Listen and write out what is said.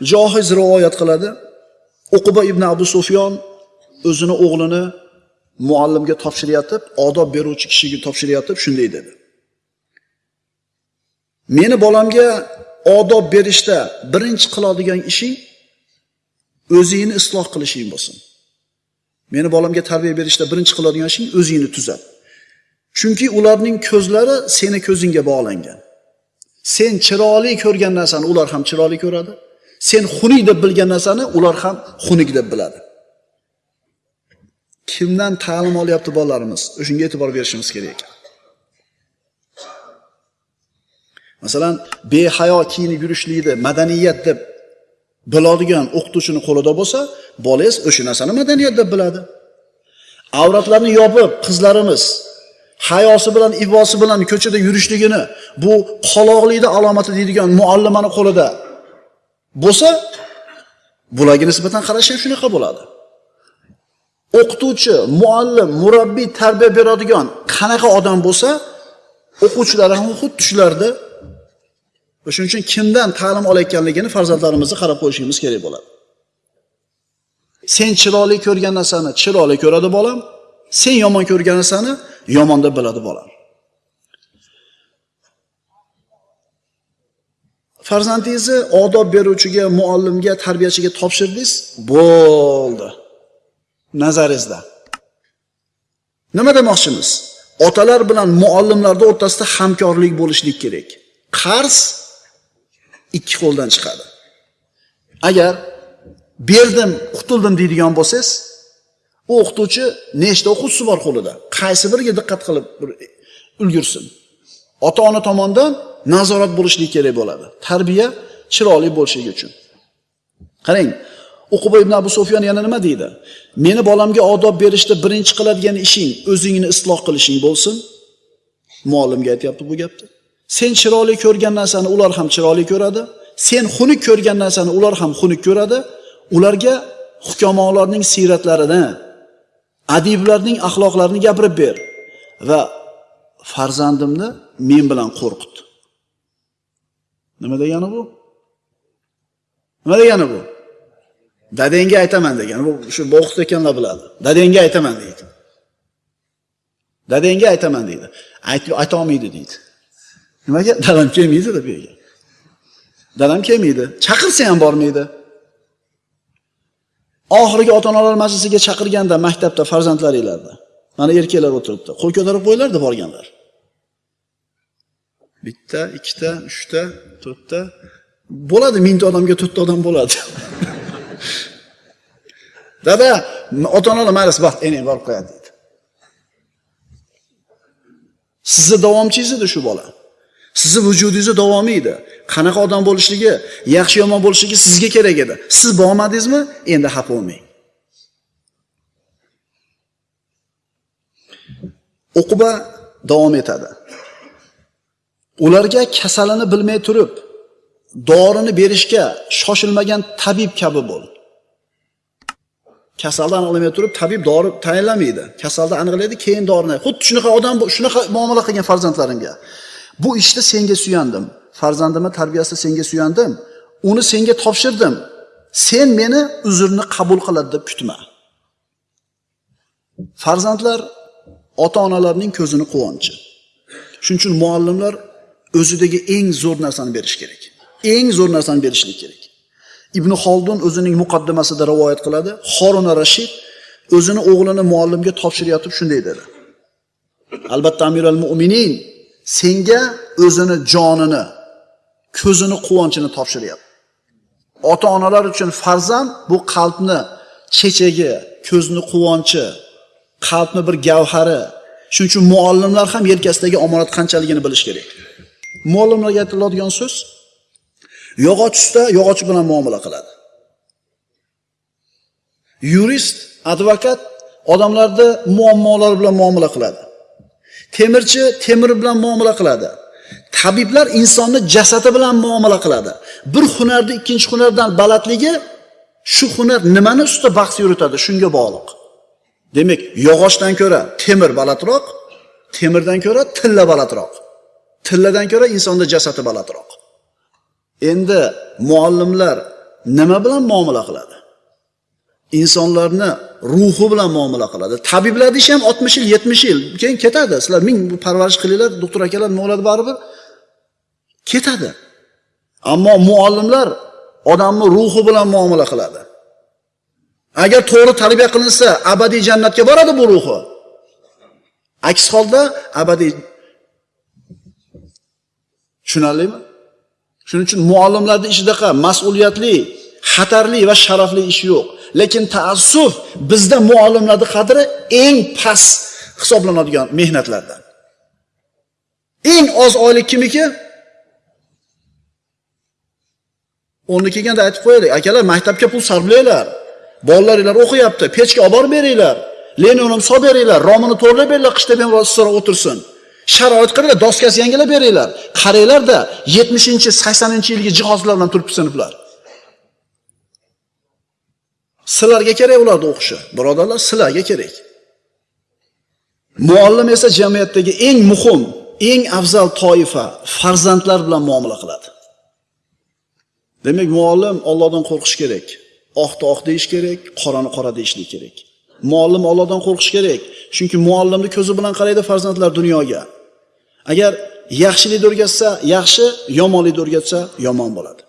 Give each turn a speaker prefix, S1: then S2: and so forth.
S1: Johiz rivoyat qiladi. Uquba ibn Abu Sufyon o'zini o'g'lini muallimga topshiryotib, odob beruvchi kishiga topshiryotib shunday dedi. Meni bolamga odob berishda birinchi qiladigan ishing o'zingni isloh qilishing bo'lsin. Meni bolamga tarbiya berishda birinchi qiladigan ishing o'zingni tuzat. Chunki ularning ko'zlari seni ko'zingga bog'langan. Sen chiroyli ko'rgan narsani ular ham chiroyli ko'radi. Sen xunuk deb bilgan narsani ular ham xunuk deb biladi. Kimdan ta'lim olyapti bolalarimiz? shunga e'tibor berishimiz kerak ekan. Masalan, behayo kiyinib yurishlikni madaniyat deb biladigan o'qituvchini qo'lida bo'lsa, bolangiz o'sha narsani madaniyat deb biladi. Avratlarni yopib qizlarimiz hayosi bilan, ibosi bilan ko'chada yurishligini bu qoloqlikni alomati deydigan muallimani qo'lida bo'lsa, bularga nisbatan qarash ham shunaqa bo'ladi. O'qituvchi, muallim, murabbiy tarbiya beradigan qanaqa odam bo'lsa, o'quvchilari ham xuddi shularda shuning uchun kimdan ta'lim olayotganligini farzandlarimizni qarab qo'yishimiz kerak bo'ladi. Sen chiroyli ko'rgan narsani chiroyli ko'radi bolam, sen yomon ko'rgan narsani yomon deb biladi bolam. Farzandingizni odob beruvchiga, muallimga, tarbiyachiga topshirdingiz, bo'ldi. Nazaringizda. Nima demoqchimiz? Otalar bilan muallimlarda o'rtasida hamkorlik bo'lishlik kerak. Qarz ikki qo'ldan chiqadi. Agar berdim, qutuldim deydigan bo'lsangiz, u o'qituvchi nechta o'quvchisi bor qo'lida? Qaysi biriga diqqat qilib ulgursin. Ota-ona tomonidan nazorat bo'lishligi kerak bo'ladi. Tarbiya chiroyli bo'lishligi uchun. Qarang, Uquba ibn Abu Sufyan yana nima deydi? Meni bolamga odob berishda birinchi qiladigan ishing o'zingni isloh qilishing bo'lsin. Muallimga aytyapti bu gapni. Sen chiroyli ko'rgan narsani ular ham chiroyli ko'radi. Sen xunuk ko'rgan narsani ular ham xunuk ko'radi. Ularga hukamolarning siyratlarini, adiblarning axloqlarini gapirib ber va farzandimni men bilan qo'rqit. Nima degani bu? Nima degani bu? Dadangga aytaman degan. Bu shu bo'qit ekanlar biladi. Dadangga aytaman deydi. Dadangga aytaman deydi. aytolmaydi olmaydi deydi. Nimaga? Dadam kelmaydida bu yerga. Dadam kelmaydi. Chaqirsa ham bormaydi. Oxirgi ota-onalar majlisiga chaqirganda maktabda farzandlaringlarni. Mana erkaklar o'tiribdi. Qo'l ko'tarib qo'ylardi borganlar. Bitta, ikkita, uchta, to'rtta bo'ladi, mingta odamga to'rtta odam bo'ladi. Dada, ota-onalar maylis, baxt endi borib qo'yadi dedi. Sizni davomchingiz edi shu bola. Sizni vujudingizni davomi edi. Qanaqa odam bo'lishligi, yaxshi yomon bo'lishligi sizga kerak edi. Siz bormadingizmi? Endi xafa bo'lmang. O'quba davom etadi. Ularga kasalini bilmay turib, dorini berishga shoshilmagan tabib kabi bo'l. Kasalni aniqlamay turib, tabib dori tayinlamaydi. Kasalni aniqlaydi, keyin dorini. Xuddi shunaqa odam, shunaqa muomala qilgan farzandlarimga. Bu ishda senga suyandim. Farzandimni tarbiyasida senga suyandim. Uni senga topshirdim. Sen meni uzrni qabul qiladi deb kutma. Farzandlar ota-onalarning ko'zini quvonchi. Shuning uchun muallimlar o'zidagi eng zo'r narsani berish kerak. Eng zo'r narsani berishlik kerak. Ibn Xoldun o'zining muqaddimasida rivoyat qiladi. horuna Rashid o'zini o'g'lini muallimga topshirayotib shunday dedi. Albatta amiral Mu'minin senga o'zini jonini, ko'zini, quvonchini topshiryapti. Ota-onalar uchun farzand bu qalbni chechagi, ko'zni quvonchi, qalbni bir gavhari. Shuning uchun muallimlar ham yelkasidagi omonat qanchaligini bilish kerak. Muallimlarga aytiladigan so'z yog'och usta yog'och bilan muomala qiladi. Yurist, advokat odamlarni muammolar bilan muomala qiladi. Temirchi temir bilan muomala qiladi. Tabiblar insonni jasadi bilan muomala qiladi. Bir hunarni ikkinchi hunardan balandligi shu hunar nimani ustida bahs yuritadi, shunga bog'liq. Demak, yog'ochdan ko'ra temir balandroq, temirdan ko'ra tilla balandroq. Tilladan ko'ra insonda jasadi balandroq. Endi muallimlar nima bilan muomala qiladi? Insonlarni ruhi bilan muomala qiladi. tabiblar deyish ham 60 yil, 70 yil, keyin ketadi. Sizlar ming parvarish qilinglar, doktor akalar nima bo'ladi baribir? Ketadi. Ammo muallimlar odamni ruhi bilan muomala qiladi. Agar to'g'ri tarbiya qilinsa, abadiy jannatga boradi bu ruhi. Aks holda abadiy Tushunarlimi? Shuning uchun muallimlarning ishidaqa mas'uliyatli, xatarli va sharafli ish yo'q. Lekin taassuf bizda muallimlarni qadri eng past hisoblanadigan mehnatlardan. Eng oz oylik kimniki? O'rni kelganda aytib qo'yaylik, akalar maktabga pul sarflanglar. Bolalaringlar o'qiyapti, pechga olib borib beringlar. Linoleum solib beringlar, romini to'g'irlab beringlar, qishda bemalol ro'zsora o'tirsin. Sharoit qilinglar, doskasi yangilab beringlar. Qaranglar-da, 70-80-yilgi jihozlar bilan turibdi sinflar. Sizlarga kerak ularni o'qishi. Birodarlar, sizlarga kerak. Muallim esa jamiyatdagi eng muhim, eng afzal toifa farzandlar bilan muomala qiladi. Demak, muallim Allohdan qo'rqish kerak. Oqni oq deyish kerak, qorani qora deyishlik kerak. Muallim Allohdan qo'rqish kerak. Chunki muallimni ko'zi bilan qaraydi farzandlar dunyoga. Agar yaxshilikni o'rgatsa, yaxshi, yomonlikni o'rgatsa, yomon bo'ladi.